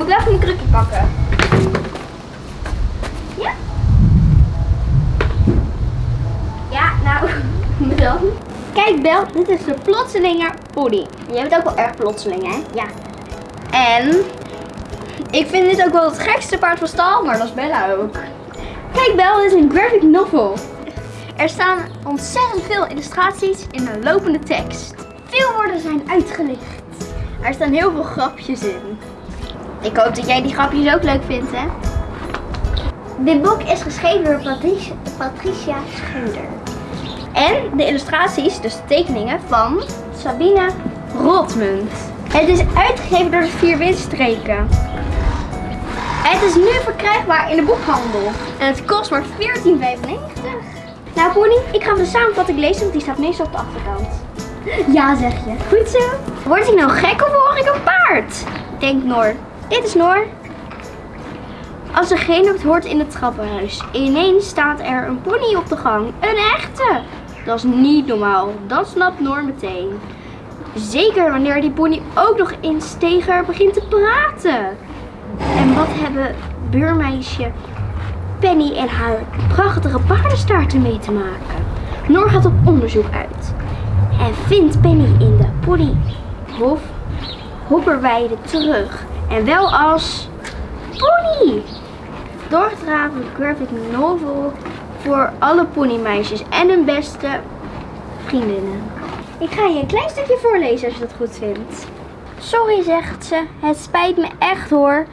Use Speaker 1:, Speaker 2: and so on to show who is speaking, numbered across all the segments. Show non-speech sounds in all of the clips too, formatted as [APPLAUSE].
Speaker 1: Moet ik wel even mijn krukje pakken? Ja? Ja, nou, [LAUGHS] dan. Kijk Bel, dit is de plotselinge pony. Jij bent ook wel erg plotseling, hè? Ja. En ik vind dit ook wel het gekste paard van stal, maar dat is Bella ook. Kijk Bel, dit is een graphic novel. Er staan ontzettend veel illustraties in een lopende tekst. Veel woorden zijn uitgelicht. Er staan heel veel grapjes in. Ik hoop dat jij die grapjes ook leuk vindt, hè? Dit boek is geschreven door Patricia, Patricia. En de illustraties, dus de tekeningen van Sabine Rotmunt. Het is uitgegeven door de Vier Windstreken. Het is nu verkrijgbaar in de boekhandel. En het kost maar 14,95. Nou Pony, ik ga de samenvatting lezen, want die staat meestal op de achterkant. Ja, zeg je. Goed zo. Word ik nou gek of hoor ik een paard? Denkt Noor. Dit is Noor. Als er geen het hoort in het trappenhuis. Ineens staat er een pony op de gang. Een echte. Dat is niet normaal. Dat snapt Noor meteen. Zeker wanneer die pony ook nog in steger begint te praten. En wat hebben buurmeisje Penny en haar prachtige paardenstaarten mee te maken? Noor gaat op onderzoek uit. En vindt Penny in de ponyhof hopperweide terug. En wel als pony. Doorgedraven graphic novel voor alle ponymeisjes en hun beste vriendinnen. Ik ga je een klein stukje voorlezen als je dat goed vindt. Sorry, zegt ze. Het spijt me echt hoor.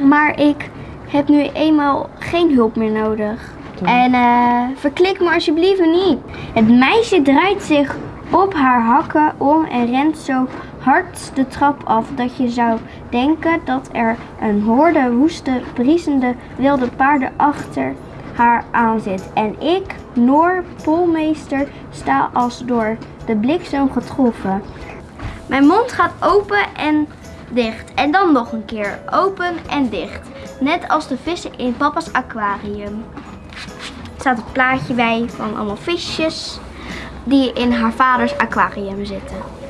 Speaker 1: Maar ik heb nu eenmaal geen hulp meer nodig. En eh, verklik me alsjeblieft niet. Het meisje draait zich op haar hakken om en rent zo hard de trap af dat je zou denken dat er een horde woeste, briesende wilde paarden achter haar aan zit. En ik, Noor Polmeester, sta als door de bliksem getroffen. Mijn mond gaat open en dicht. En dan nog een keer open en dicht. Net als de vissen in papa's aquarium. Er staat een plaatje bij van allemaal visjes die in haar vaders aquarium zitten.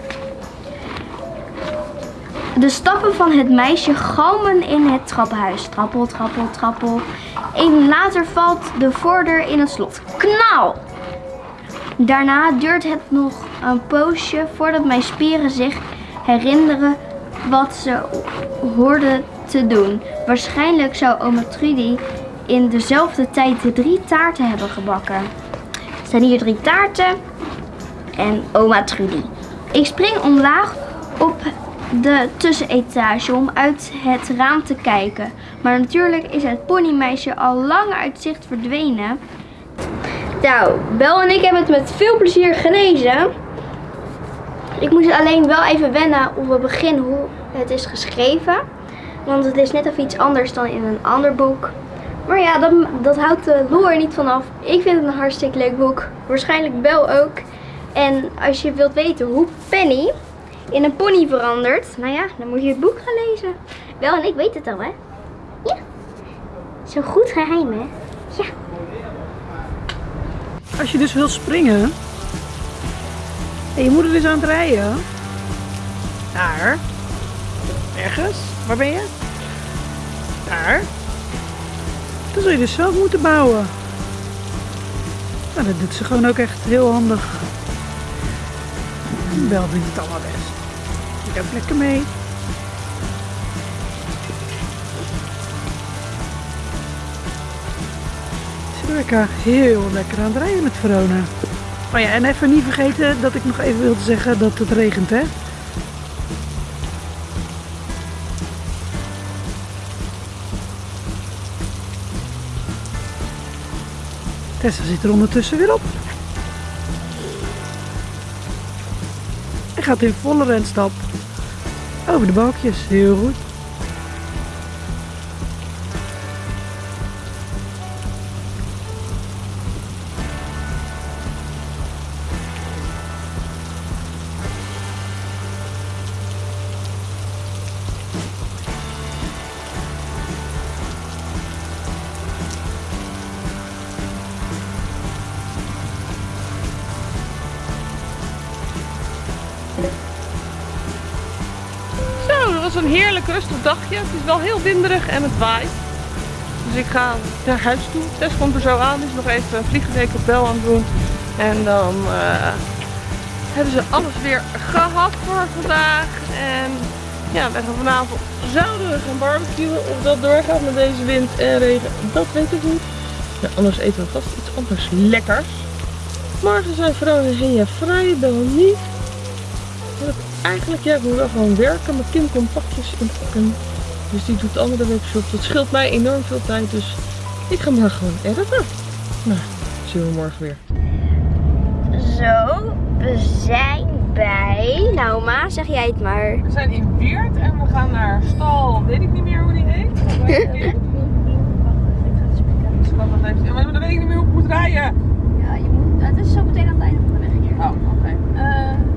Speaker 1: De stappen van het meisje galmen in het trappenhuis. Trappel, trappel, trappel. Even later valt de voordeur in het slot. Knal! Daarna duurt het nog een poosje voordat mijn spieren zich herinneren wat ze hoorden te doen. Waarschijnlijk zou oma Trudy in dezelfde tijd de drie taarten hebben gebakken. Er zijn hier drie taarten en oma Trudy. Ik spring omlaag op de tussenetage om uit het raam te kijken. Maar natuurlijk is het ponymeisje al lang uit zicht verdwenen. Nou, Bel en ik hebben het met veel plezier gelezen. Ik moest alleen wel even wennen op het begin hoe het is geschreven. Want het is net even iets anders dan in een ander boek. Maar ja, dat, dat houdt de lol er niet vanaf. Ik vind het een hartstikke leuk boek. Waarschijnlijk Bel ook. En als je wilt weten hoe Penny in een pony verandert, nou ja, dan moet je het boek gaan lezen. Bel en ik weten het al, hè? Ja. Zo goed geheim, hè? Ja.
Speaker 2: Als je dus wil springen en je moeder is aan het rijden. Daar. Ergens. Waar ben je? Daar. Dan zul je dus zelf moeten bouwen. Nou, dat doet ze gewoon ook echt heel handig. Bel doet het allemaal best. Ik lekker mee. Lekker heel lekker aan het rijden met Verona. Oh ja, en even niet vergeten dat ik nog even wilde zeggen dat het regent, hè? Tessa zit er ondertussen weer op. gaat in volle over de balkjes. Heel goed. Is wel heel winderig en het waait. Dus ik ga naar huis toe. Tess komt er zo aan. Is nog even een bel aan het doen. En dan eh, hebben ze alles weer gehad voor vandaag. En ja, we gaan vanavond zouden we gaan barbecuen. Of dat doorgaat met deze wind en regen, dat weet ik niet. Ja, anders eten we vast iets anders lekkers. Morgen zijn vrouw en vrij, wel niet. Eigenlijk, ja, ik moet wel gewoon werken. Mijn kind komt pakjes inpakken. Dus die doet de andere webshop. Dat scheelt mij enorm veel tijd. Dus ik ga morgen gewoon editen. Nou, zien we morgen weer.
Speaker 1: Zo, we zijn bij... Nou ma, zeg jij het maar.
Speaker 2: We zijn in Weert en we gaan naar stal, weet ik niet meer hoe die heet. Even- [LAUGHS] Maar dan weet ik niet meer hoe ik moet rijden.
Speaker 1: Ja, je moet, het is zo meteen aan het einde van de weg hier.
Speaker 2: Oh, oké.
Speaker 1: Eh, Korenbloem.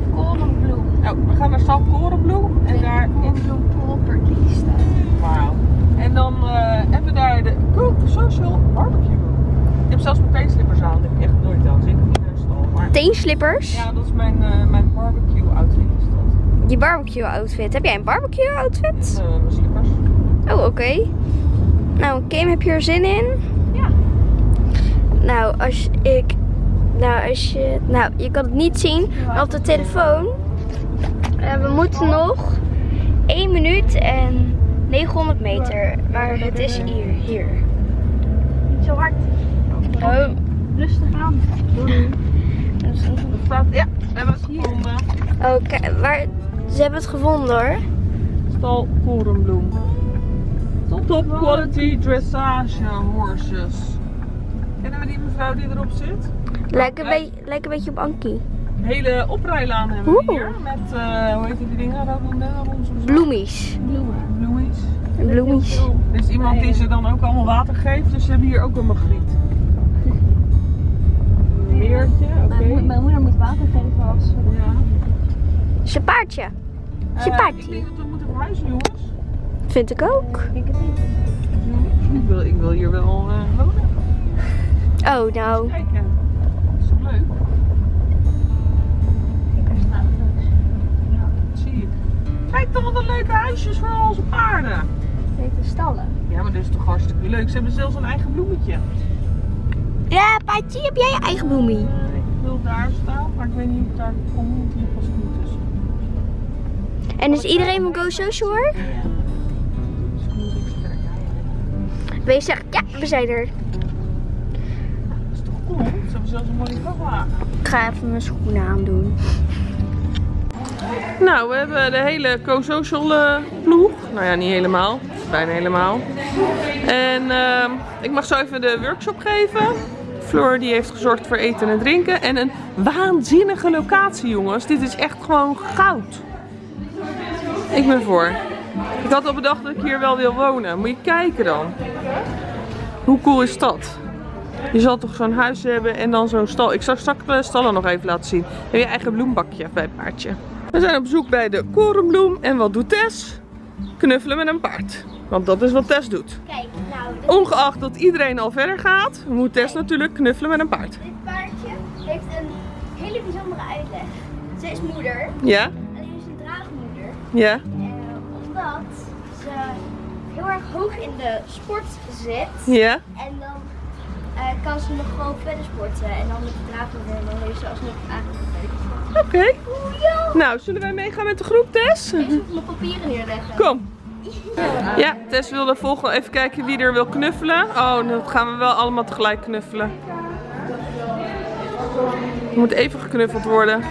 Speaker 2: Oh, we gaan naar stal Korenbloem en daar in
Speaker 1: Korenbloem property staat.
Speaker 2: Wauw. En dan eh, hebben we daar de Cook Social Barbecue. Ik heb zelfs mijn teenslippers aan. Dat heb ik echt nooit aan. Zeker niet een stal. Maar
Speaker 1: Teenslippers?
Speaker 2: ja, dat is mijn, eh, mijn barbecue outfit. Is dat.
Speaker 1: Je barbecue outfit. Heb jij een barbecue outfit?
Speaker 2: Eh, mijn slippers.
Speaker 1: Oh, oké. Nou, Kim, heb je er zin in?
Speaker 2: Ja.
Speaker 1: Nou, als ik... Nou, als je... Nou, je kan het niet zien op de telefoon. Eh, we moeten nog 1 minuut en 900 meter. Maar het is hier. hier.
Speaker 3: Niet zo hard.
Speaker 1: Oh.
Speaker 3: Rustig aan.
Speaker 2: Ja, we hebben het gevonden.
Speaker 1: Oké, waar... Ze hebben het gevonden hoor.
Speaker 2: Stal Korenbloem. Top quality dressage horses. Kennen we die mevrouw die erop zit?
Speaker 1: Lijkt een, beetje, lijkt een beetje op Ankie.
Speaker 2: Een hele oprijlaan hebben we
Speaker 1: Oeh.
Speaker 2: hier. Met, eh, hoe heet die dingen?
Speaker 1: Bloemies.
Speaker 3: Bloemen.
Speaker 2: Bloemies.
Speaker 1: Bloemies.
Speaker 2: Er is iemand die ze dan ook allemaal water geeft. Dus ze hebben hier ook een magriet. [LAUGHS] Een meertje, oké.
Speaker 3: Mijn, mijn moeder moet water geven als we...
Speaker 2: Ja.
Speaker 1: Zijn paardje.
Speaker 2: Eh,
Speaker 1: Zijn
Speaker 2: ik
Speaker 1: paardje.
Speaker 2: denk dat we moeten verhuizen jongens.
Speaker 1: Vind ik ook.
Speaker 3: Ik denk het niet.
Speaker 2: Ik wil, ik wil hier wel eh, wonen.
Speaker 1: Oh, nou.
Speaker 2: Kijken. Kijk dan wat een leuke huisjes voor onze paarden.
Speaker 3: heet de stallen.
Speaker 2: Ja, maar dat is toch hartstikke leuk. Ze hebben zelfs een eigen bloemetje.
Speaker 1: Ja, paardje, heb jij je eigen bloemie?
Speaker 2: Eh, ik wil daar staan, maar ik weet niet of ik daar kom, want hier past niet tussen.
Speaker 1: En is iedereen van Go Social hoor?
Speaker 2: Sterk.
Speaker 1: Wees zegt, ja, we zijn er.
Speaker 2: Dat is toch cool? Ze hebben zelfs een mooie vrachtwagen.
Speaker 1: Ik ga even mijn schoenen aandoen.
Speaker 2: Nou, we hebben de hele co-social eh, ploeg. Nou ja, niet helemaal. Bijna helemaal. En ehm, ik mag zo even de workshop geven. Floor die heeft gezorgd voor eten en drinken. En een waanzinnige locatie, jongens. Dit is echt gewoon goud. Ik ben voor. Ik had al bedacht dat ik hier wel wil wonen. Moet je kijken dan. Hoe cool is dat? Je zal toch zo'n huis hebben en dan zo'n stal. Ik zal straks de stallen nog even laten zien. Heb je eigen bloembakje bij het paardje. We zijn op bezoek bij de korenbloem. En wat doet Tess? Knuffelen met een paard. Want dat is wat Tess doet.
Speaker 1: Kijk, nou,
Speaker 2: Ongeacht dat iedereen al verder gaat, moet Tess natuurlijk knuffelen met een paard.
Speaker 1: dit paardje heeft een hele bijzondere uitleg. Ze is moeder,
Speaker 2: Ja?
Speaker 1: alleen is een draagmoeder.
Speaker 2: Ja?
Speaker 1: Eh, omdat ze heel erg hoog in de sport zit.
Speaker 2: Ja?
Speaker 1: En dan eh, kan ze nog gewoon verder sporten. En dan met de draagmoeder en dan heeft ze alsnog aangekomen.
Speaker 2: Oké. Nou, zullen wij meegaan met de groep, Tess?
Speaker 1: Ik moet mijn papieren neerleggen.
Speaker 2: Kom. Ja, Tess wilde volgende even kijken wie er wil knuffelen. Oh, dan gaan we wel allemaal tegelijk knuffelen. Er moet even geknuffeld worden.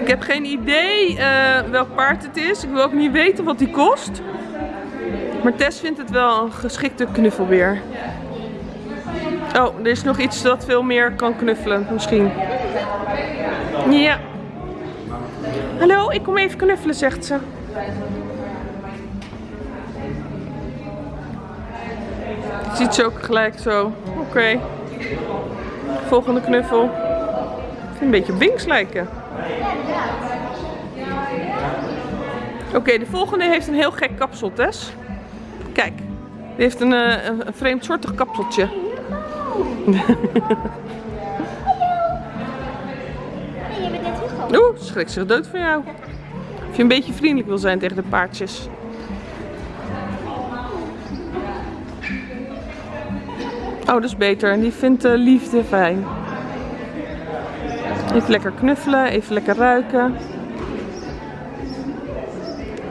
Speaker 2: Ik heb geen idee eh, welk paard het is. Ik wil ook niet weten wat die kost. Maar Tess vindt het wel een geschikte knuffelbeer. Oh, er is nog iets dat veel meer kan knuffelen, misschien. Ja. Hallo, ik kom even knuffelen, zegt ze. Ziet ze ook gelijk zo. Oké. Volgende knuffel. Een beetje Binks lijken. Oké, de volgende heeft een heel gek kapsel, Tess. Kijk, die heeft een, eh, een, een vreemdsoortig kapseltje. [LAUGHS] Oeh, schrik zich dood van jou. Of je een beetje vriendelijk wil zijn tegen de paardjes. Oh, dat is beter. Die vindt de liefde fijn. Even lekker knuffelen, even lekker ruiken.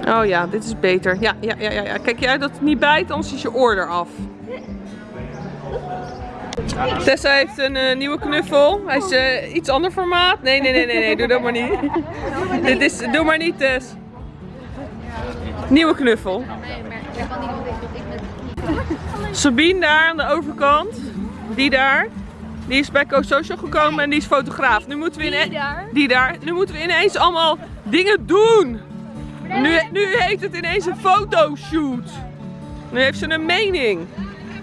Speaker 2: Oh ja, dit is beter. Ja, ja, ja, ja. Kijk jij dat het niet bijt, anders is je oor eraf. Tessa heeft een eh, nieuwe knuffel. Hij is eh, iets ander formaat. Nee, nee, nee, nee, nee, doe dat maar niet. Dit is, doe maar niet, Tess. Nieuwe knuffel. Sabine daar aan de overkant. Die daar. Die is bij Co Social gekomen en die is fotograaf. Nu moeten we in
Speaker 3: Die daar?
Speaker 2: die daar. Nu moeten we ineens allemaal dingen doen. Nu, nu heeft het ineens een fotoshoot. Nu heeft ze een mening.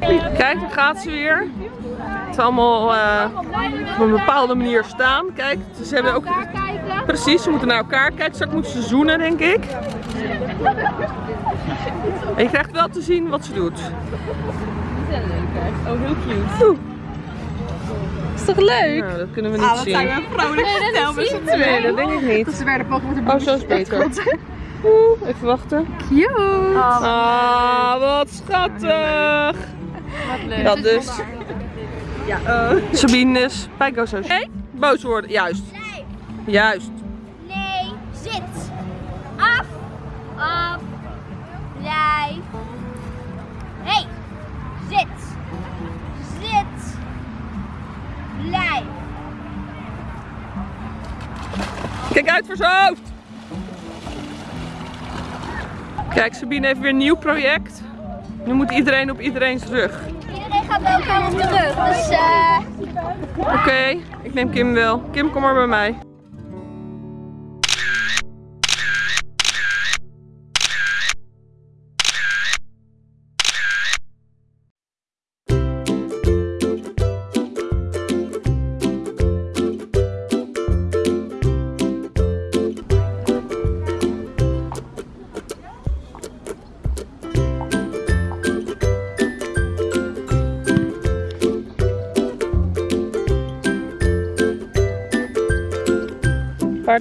Speaker 2: Kijk, daar gaat ze weer. Is allemaal eh, op een bepaalde manier staan. Kijk, ze hebben ook...
Speaker 3: kijken.
Speaker 2: Precies, ze moeten naar elkaar kijken. Straks moeten ze zoenen, denk ik. En je krijgt wel te zien wat ze doet.
Speaker 3: Oh, heel cute.
Speaker 2: Oeh,
Speaker 3: Is toch leuk?
Speaker 2: nou, dat kunnen we niet zien.
Speaker 3: vrolijk verteld met z'n
Speaker 2: Nee, dat denk ik niet.
Speaker 3: Ze werden pak met een
Speaker 2: Oh, zo is beter. Oeh, even wachten.
Speaker 3: Cute.
Speaker 2: Ah, wat schattig.
Speaker 3: Wat leuk.
Speaker 2: Dat dus. Ja, Sabine is Social. Hey, boos worden. Juist.
Speaker 1: Nee,
Speaker 2: Juist.
Speaker 1: nee, zit. Af, af, blijf. Hey, zit. Zit. Blijf.
Speaker 2: Kijk uit voor zijn hoofd. Kijk, Sabine heeft weer een nieuw project. Nu moet iedereen op iedereen's rug.
Speaker 1: Gaat bij elkaar op de rug, dus eh...
Speaker 2: Oké, ik neem Kim wel. Kim, kom maar bij mij.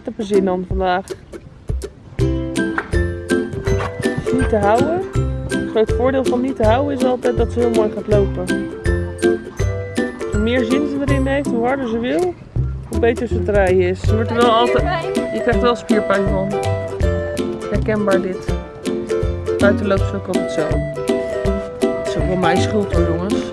Speaker 2: Heb er zin vandaag. Niet te houden. Het groot voordeel van niet te houden is altijd dat ze heel mooi gaat lopen. Hoe meer zin ze erin heeft, hoe harder ze wil, hoe beter ze rijden is. Wordt wel altijd... Je krijgt wel spierpijn van. Herkenbaar dit. Buiten loopt ze ook altijd zo. Het is ook wel mijn schuld hoor jongens.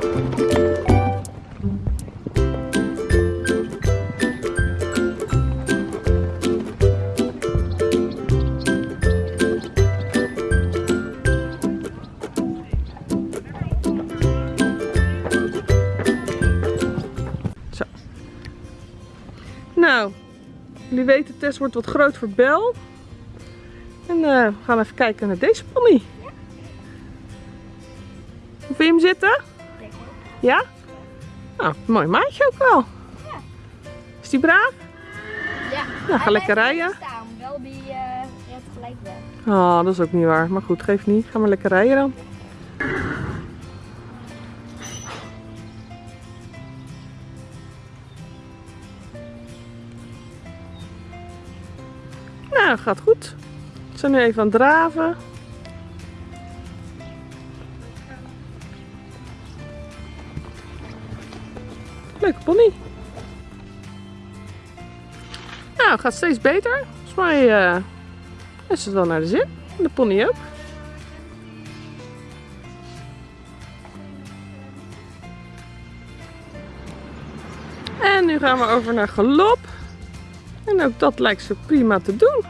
Speaker 2: Jullie weten, Tess wordt wat groot voor Bel. En eh, we gaan even kijken naar deze pony. Hoe vind je hem zitten? Ja? Nou, mooi maatje ook wel. Is die braaf?
Speaker 1: Ja.
Speaker 2: Nou, ga lekker rijden.
Speaker 1: Staan, wel die uh, gelijk weg.
Speaker 2: Oh, dat is ook niet waar. Maar goed, geeft niet. Ga maar lekker rijden dan. Nou, gaat goed. We zijn nu even aan het draven. Leuke pony. Nou, gaat steeds beter. Volgens mij eh, is het wel naar de zin. De pony ook. En nu gaan we over naar galop. En ook dat lijkt ze prima te doen.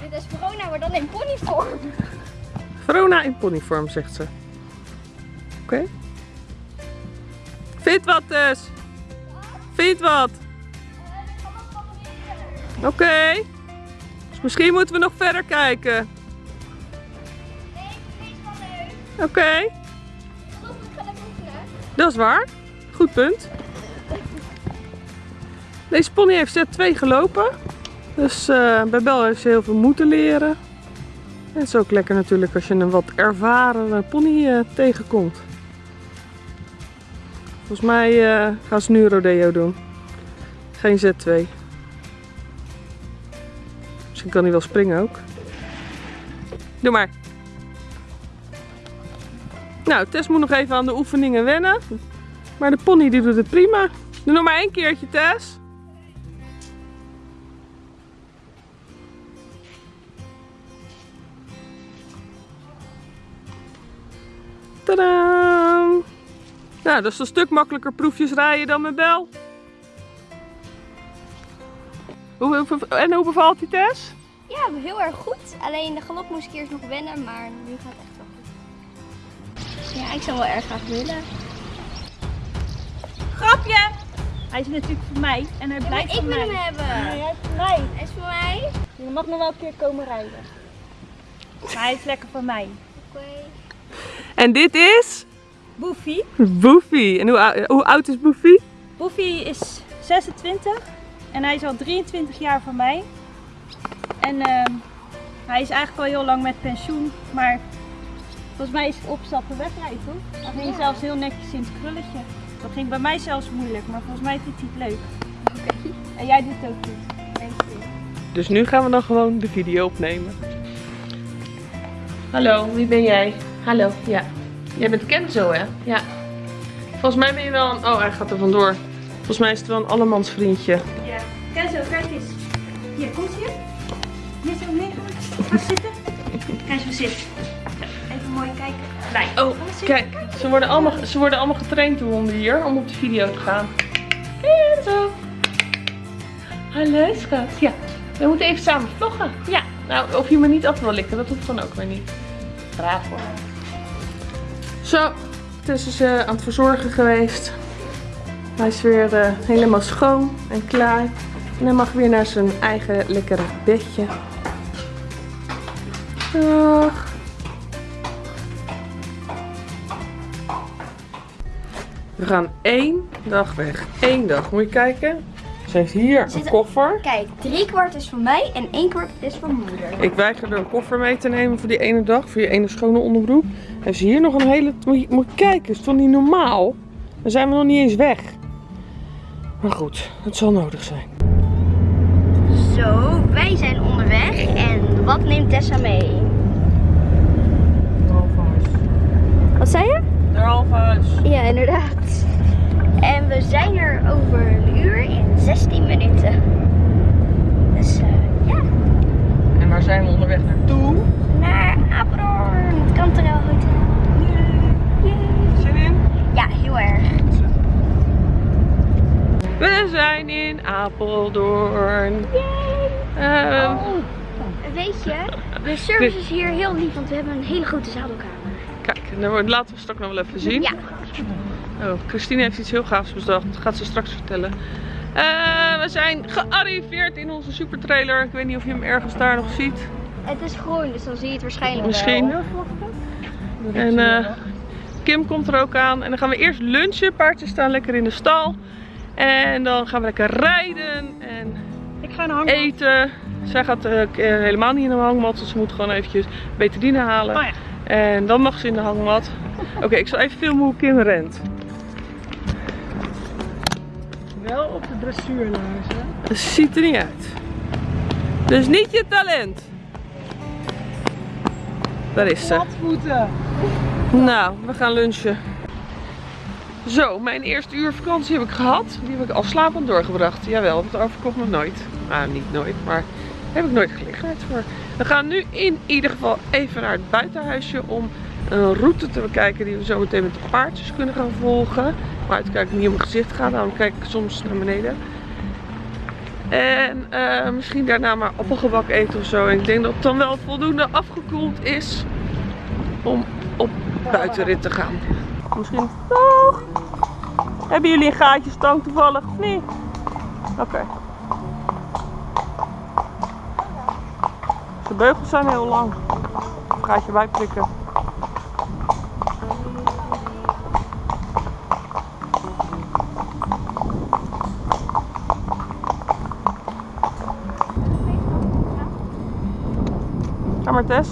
Speaker 1: Dit is corona, maar dan in ponyvorm.
Speaker 2: Verona in ponyvorm, zegt ze. Oké. Vind wat dus? Vind wat? Oké. Dus misschien moeten we nog verder kijken. Oké. Dat is waar. Goed punt. Deze pony heeft zet 2 gelopen. Dus eh, bij Bel heeft ze heel veel moeten leren. En het is ook lekker natuurlijk als je een wat ervaren pony eh, tegenkomt. Volgens mij eh, gaan ze nu rodeo doen. Geen Z2. Misschien kan hij wel springen ook. Doe maar. Nou, Tess moet nog even aan de oefeningen wennen. Maar de pony die doet het prima. Doe nog maar één keertje, Tess. Tadaa! Nou, dat is een stuk makkelijker proefjes rijden dan met Bel. Hoe, hoe- en hoe bevalt die Tess?
Speaker 1: Ja, heel erg goed. Alleen de galop moest ik eerst nog wennen, maar nu gaat het echt wel goed. Ja, ik zou wel erg graag willen.
Speaker 3: Grapje! Hij is natuurlijk voor mij en hij
Speaker 1: Ja, maar
Speaker 3: blijft
Speaker 1: ik
Speaker 3: voor
Speaker 1: wil
Speaker 3: mij.
Speaker 1: hem hebben.
Speaker 3: Nee, hij is voor mij.
Speaker 1: Hij is voor mij.
Speaker 3: Je mag nog wel een keer komen rijden. Maar hij is lekker voor mij.
Speaker 1: Oké.
Speaker 2: En dit is
Speaker 3: Boefie.
Speaker 2: Boefie. En hoe, hoe oud is Boefie?
Speaker 3: Boefie is 26 en hij is al 23 jaar voor mij. En ehm, hij is eigenlijk al heel lang met pensioen, maar volgens mij is het opstappen wegrijden toch? Hij ging
Speaker 1: Ja.
Speaker 3: zelfs heel netjes in het krulletje. Dat ging bij mij zelfs moeilijk, maar volgens mij vindt hij het leuk. En jij doet het ook goed.
Speaker 2: Dus nu gaan we dan gewoon de video opnemen. Hallo, wie ben jij? Hallo, ja. Jij bent Kenzo, hè? Ja. Volgens mij ben je wel een... Oh, hij gaat er vandoor. Volgens mij is het wel een allemans vriendje.
Speaker 3: Ja. Kijk zo, kijk eens. Hier, komt hier. Hier zo liggen. Ga zitten. Kijk zo zit. Even mooi kijken. Nee.
Speaker 2: Oh, kijk. Ze worden allemaal, ze worden allemaal getraind door honden hier om op de video te gaan. Kenzo. Hallo, schat. Ja, we moeten even samen vloggen. Ja. Nou, of je me niet af wil likken, dat hoeft dan ook weer niet. Braaf hoor. Zo, Tess is eh, aan het verzorgen geweest. Hij is weer eh, helemaal schoon en klaar. En hij mag weer naar zijn eigen lekkere bedje. Dag. We gaan één dag weg. Eén dag. Moet je kijken. Ze heeft hier een
Speaker 1: Zit er-
Speaker 2: koffer.
Speaker 1: Kijk, drie kwart is voor mij en één kwart is voor moeder.
Speaker 2: Ik weiger er een koffer mee te nemen voor die ene dag. Voor je ene schone onderbroek. Heeft ze hier nog een hele... Moet je, kijken. Is toch niet normaal? Dan zijn we nog niet eens weg. Maar goed. Het zal nodig zijn.
Speaker 1: Zo, wij zijn onderweg en wat neemt Tessa mee? Wat zei je?
Speaker 2: Derhalve
Speaker 1: Ja, inderdaad. En we zijn er over een uur in 16 minuten. Dus eh, ja,
Speaker 2: En waar zijn we onderweg naartoe?
Speaker 1: naar Apeldoorn, het Cantarel Hotel. Yay.
Speaker 2: Zin in? We zijn in Apeldoorn. Ehm,
Speaker 1: Oh, weet je, de service is hier heel lief, want we hebben een hele grote zadelkamer.
Speaker 2: Kijk, dat laten we straks nog wel even zien.
Speaker 1: Ja,
Speaker 2: Oh, Christine heeft iets heel gaafs bedacht. Dat gaat ze straks vertellen. Eh, we zijn gearriveerd in onze supertrailer. Ik weet niet of je hem ergens daar nog ziet.
Speaker 1: het is groen, dus dan zie je het waarschijnlijk
Speaker 2: Misschien.
Speaker 1: wel.
Speaker 2: En eh, Kim komt er ook aan. En dan gaan we eerst lunchen. Paardjes staan lekker in de stal. En dan gaan we lekker rijden en
Speaker 3: Ik ga naar
Speaker 2: eten. Zij gaat eh, eh, helemaal niet in de hangmat. Dus ze moet gewoon eventjes betadine halen.
Speaker 3: Oh ja.
Speaker 2: En dan mag ze in de hangmat. [LAUGHS] Oké, ik zal even filmen hoe Kim rent.
Speaker 3: Wel op de dressuurlaars, hè?
Speaker 2: Dat ziet er niet uit. Dus niet je talent. Daar is ze. Nou, we gaan lunchen. Zo, mijn eerste uur vakantie heb ik gehad. Die heb ik al slapend doorgebracht. Jawel, dat overkomt nog nooit. Nou, niet nooit, maar heb ik nooit gelegenheid voor. We gaan nu in ieder geval even naar het buitenhuisje om een route te bekijken die we zo meteen met de paardjes kunnen gaan volgen. Maar uitkijken niet op mijn gezicht gaan, daarom kijk ik soms naar beneden. En eh, misschien daarna maar appelgebak eten of zo. En ik denk dat het dan wel voldoende afgekoeld is om buitenrit te gaan. Misschien. Dag! Hebben jullie een gaatjestang toevallig of niet? Oké. De beugels zijn heel lang. Een gaatje bijprikken. Ga maar Tess.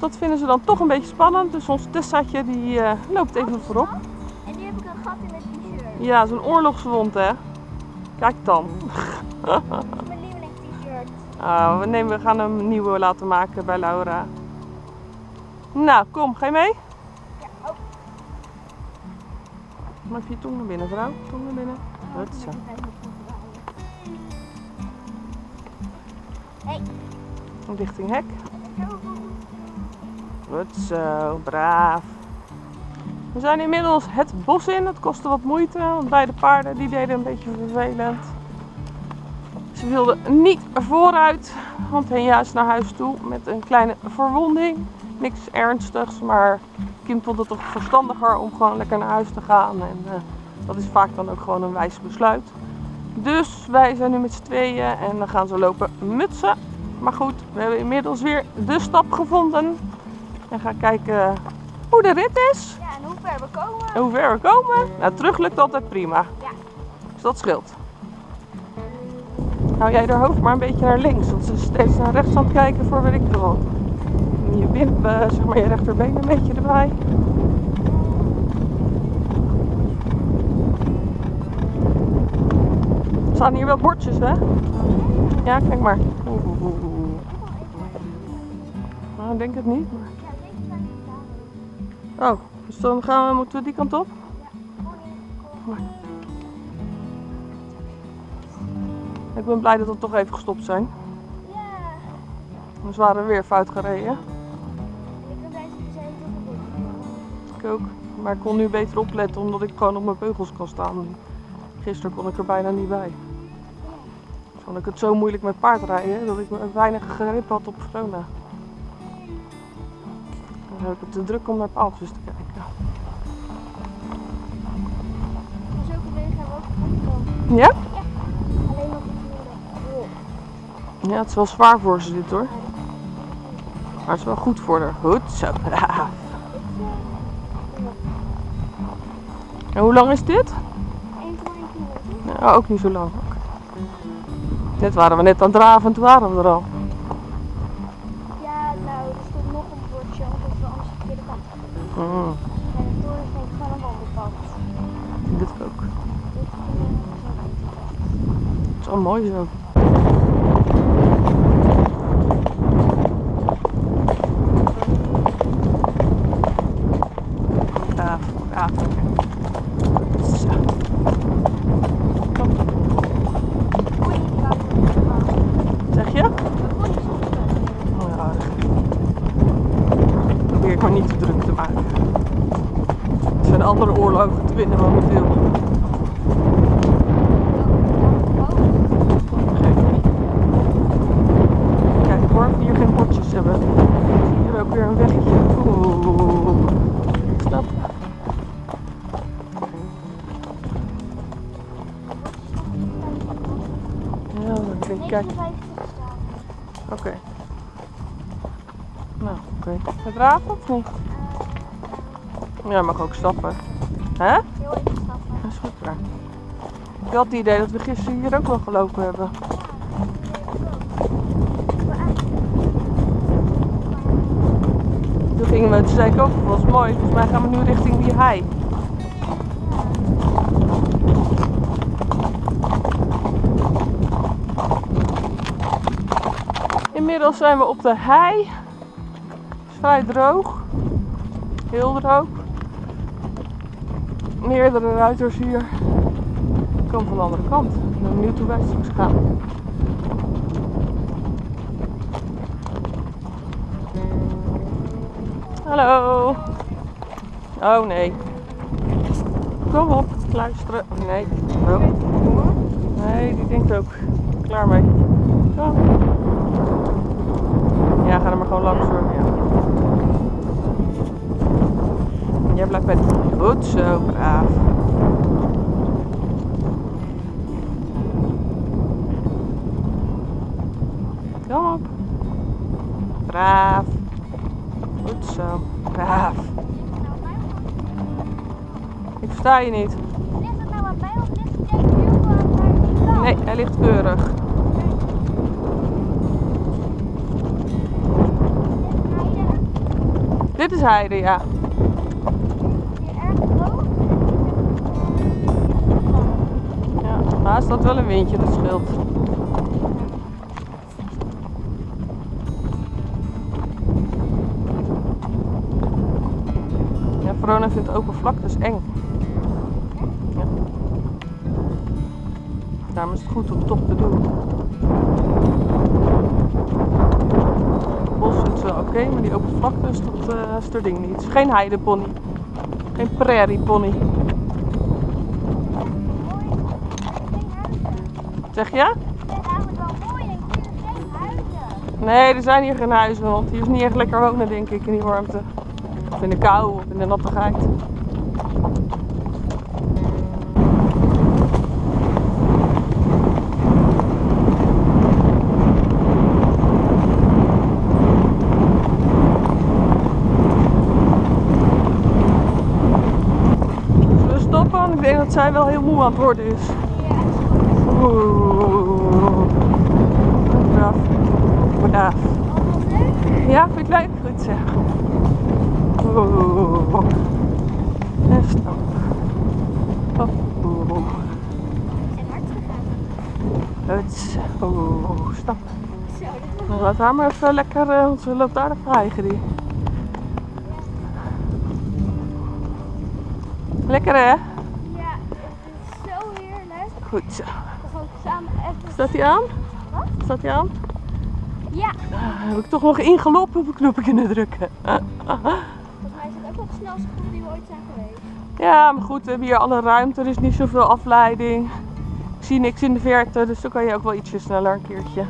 Speaker 2: Dat vinden ze dan toch een beetje spannend. Dus ons Tessaatje die eh, loopt even voorop.
Speaker 1: En nu heb ik een gat in mijn t-shirt.
Speaker 2: Ja, zo'n oorlogswond hè. Kijk dan.
Speaker 1: Dat is mijn lieveling t-shirt. [LAUGHS]
Speaker 2: Ah, we, nemen, we gaan een nieuwe laten maken bij Laura. Nou, kom, ga je mee?
Speaker 1: Ja, oh.
Speaker 2: Maar even je tong naar binnen, vrouw. Tong naar binnen. Goed zo.
Speaker 1: Hey.
Speaker 2: Richting hek. Goed zo, braaf. We zijn inmiddels het bos in. Het kostte wat moeite, want beide paarden die deden een beetje vervelend. Ze wilden niet vooruit, want Henja is naar huis toe met een kleine verwonding. Niks ernstigs, maar Kim vond het toch verstandiger om gewoon lekker naar huis te gaan. En eh, dat is vaak dan ook gewoon een wijs besluit. Dus wij zijn nu met z'n tweeën en dan gaan ze lopen mutsen. Maar goed, we hebben inmiddels weer de stap gevonden. En gaan kijken hoe de rit is.
Speaker 1: Ja, en hoe ver we komen.
Speaker 2: En hoe ver we komen. Nou, terug lukt altijd prima.
Speaker 1: Ja.
Speaker 2: Dus dat scheelt. Hou jij haar hoofd maar een beetje naar links. Want ze is steeds naar rechts aan het kijken voor weet ik wat. En Je wimp, eh, zeg maar je rechterbeen een beetje erbij. Er staan hier wel bordjes, hè? Ja, kijk maar. Oeh, oeh, oeh, oeh. Nou, ik denk het niet. Maar... Oh, dus dan gaan we, moeten we die kant op? Ik ben blij dat we toch even gestopt zijn.
Speaker 1: Ja.
Speaker 2: We waren weer fout gereden.
Speaker 1: Ik ben
Speaker 2: Ik ook. Maar ik kon nu beter opletten omdat ik gewoon op mijn beugels kan staan. Gisteren kon ik er bijna niet bij. Vond ik het zo moeilijk met paardrijden dat ik weinig grip had op Verona. Dan heb ik het te druk om naar paaltjes te kijken.
Speaker 1: Zulke hebben we ook opgekomen.
Speaker 2: Ja?
Speaker 1: Alleen nog een
Speaker 2: Ja, het is wel zwaar voor ze dit hoor. Maar het is wel goed voor haar. Goed zo. braaf. En hoe lang is dit?
Speaker 1: 1,1 kilometer.
Speaker 2: Ja, ook niet zo lang. Net waren we net aan het draven en toen waren we er al. Mooi zo. Zeg je? Oh ja. Probeer ik maar niet te druk te maken. Er zijn andere oorlogen te winnen momenteel. Niet? Ja, mag ook stappen. Hè?
Speaker 1: Heel even stappen.
Speaker 2: Dat is goed waar. Ik had het idee dat we gisteren hier ook nog gelopen hebben. Toen gingen we, toen zei ik ook, dat was mooi. Volgens mij gaan we nu richting die hei. Inmiddels zijn we op de hei. Vrij droog. Heel droog. Meerdere ruiters hier. Kom van de andere kant. Ik ben benieuwd hoe wij straks gaan. Hallo. Oh nee. Kom op, luisteren. Nee. Oh. Nee, die denkt ook. Klaar mee. Kom. Ja, ga er maar gewoon langs hoor. Jij blijft bij die. Goed zo, braaf. Kom op. Braaf. Goed zo. Braaf. Ik versta je niet.
Speaker 1: Ligt het nou of ligt?
Speaker 2: Nee, hij ligt keurig. Dit is heide, ja. Maar er staat wel een windje, dat scheelt. Ja, Verona vindt open vlaktes eng. Ja. Daarom is het goed om toch te doen. Bos is wel oké, maar die open vlaktes, dat eh, is er ding niet. Is geen heidepony. Geen prairiepony. Zeg je?
Speaker 1: Ik vind het eigenlijk wel mooi en ik vind geen huizen.
Speaker 2: Nee, er zijn hier geen huizen, want hier is niet echt lekker wonen, denk ik, in die warmte. Of in de kou, of in de nattigheid. Zullen we stoppen? Ik denk dat zij wel heel moe aan het worden is. Oeh. Braaf. Braaf. Ja, vind je het leuk? Goed zeg. Oeh. En stap. Oeh.
Speaker 1: En hard gegaan.
Speaker 2: Huts. Oeh. Stap.
Speaker 1: Was
Speaker 2: Nou, Laat haar maar even lekker, eh, want ze loopt aardig vrij, die. Lekker hè?
Speaker 1: Ja, het is zo heerlijk.
Speaker 2: Goed zo.
Speaker 1: We gaan samen even...
Speaker 2: Staat hij aan?
Speaker 1: Wat?
Speaker 2: Staat hij aan?
Speaker 1: Ja,
Speaker 2: Ah, heb ik toch nog ingelopen op een knopje kunnen drukken.
Speaker 1: volgens mij is het ook wel de snelste groep die we ooit zijn geweest.
Speaker 2: Ja, maar goed, we hebben hier alle ruimte, er is niet zoveel afleiding. Ik zie niks in de verte, dus dan kan je ook wel ietsje sneller een keertje.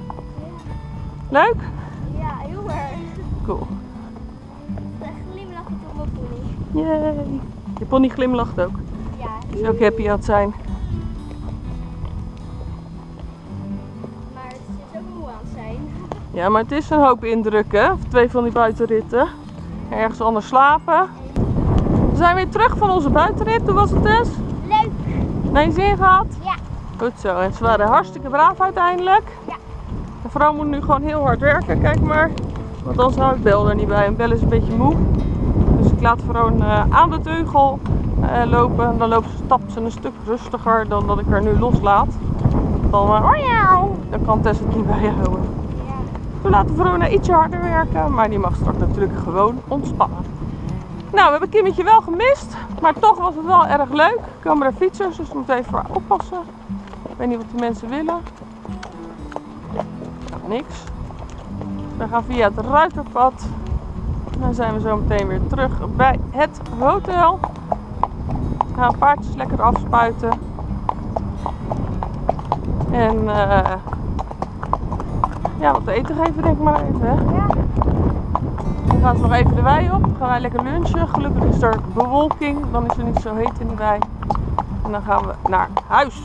Speaker 2: Leuk?
Speaker 1: Ja, heel erg.
Speaker 2: Cool.
Speaker 1: Echt glimlachen op mijn pony.
Speaker 2: Yay. Je pony glimlacht ook.
Speaker 1: Ja,
Speaker 2: is ook happy aan het zijn. Ja, maar het is een hoop indrukken. Twee van die buitenritten. Ergens anders slapen. We zijn weer terug van onze buitenrit. Hoe was het dus?
Speaker 1: Leuk.
Speaker 2: Naar je zin gehad?
Speaker 1: Ja.
Speaker 2: Goed zo. En ze waren hartstikke braaf uiteindelijk.
Speaker 1: Ja.
Speaker 2: De vrouw moet nu gewoon heel hard werken. Kijk maar. Want anders hou ik Bel er niet bij. En Bel is een beetje moe. Dus ik laat gewoon eh, aan de teugel eh, lopen. Dan loopt ze, stapt ze een stuk rustiger dan dat ik haar nu loslaat. Dan, eh, dan kan Tess het niet bijhouden. We laten Verona ietsje harder werken, maar die mag straks natuurlijk gewoon ontspannen. Nou, we hebben Kimmetje wel gemist, maar toch was het wel erg leuk. Er komen er fietsers, dus we moeten even oppassen. Ik weet niet wat die mensen willen. Nou, niks. We gaan via het Ruiterpad. Dan zijn we zo meteen weer terug bij het hotel. We gaan paardjes lekker afspuiten. En eh ja, wat te eten geven denk ik maar even. Hè?
Speaker 1: Ja.
Speaker 2: Dan gaan ze nog even de wei op. Gaan wij lekker lunchen. Gelukkig is er bewolking. Dan is het niet zo heet in de wei. En dan gaan we naar huis.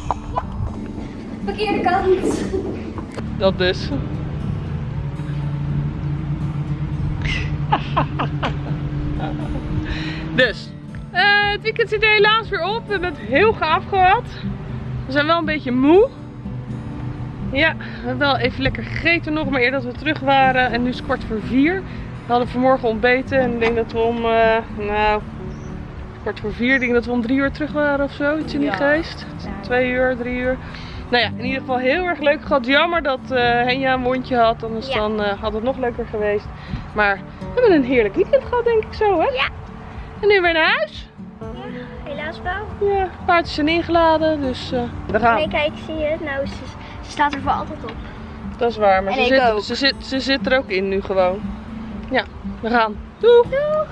Speaker 1: Verkeerde kant.
Speaker 2: Dat dus. [LAUGHS] dus. eh, het weekend zit er helaas weer op. We hebben het heel gaaf gehad. We zijn wel een beetje moe. Ja, we hebben wel even lekker gegeten nog, maar eerder dat we terug waren. En nu is het kwart voor vier. We hadden vanmorgen ontbeten en ik denk dat we om, eh, nou, kwart voor vier, ik denk dat we om drie uur terug waren of zo. Iets in die
Speaker 3: Ja.
Speaker 2: geest. Twee uur, drie uur. Nou ja, in ieder geval heel erg leuk gehad. Jammer dat eh Henja een wondje had, anders
Speaker 1: Ja.
Speaker 2: dan eh, had het nog leuker geweest. Maar we hebben een heerlijk weekend gehad, denk ik zo, hè?
Speaker 1: Ja.
Speaker 2: En nu weer naar huis.
Speaker 1: Helaas wel.
Speaker 2: Ja, paardjes zijn ingeladen, dus eh, we gaan.
Speaker 1: Nee, kijk, zie je? Nou, ze, ze staat er voor altijd op.
Speaker 2: Dat is waar, maar
Speaker 1: En
Speaker 2: ze zit,
Speaker 1: ook.
Speaker 2: ze, zit, ze zit er ook in nu gewoon. Ja, we gaan. Doeg!
Speaker 1: Doeg!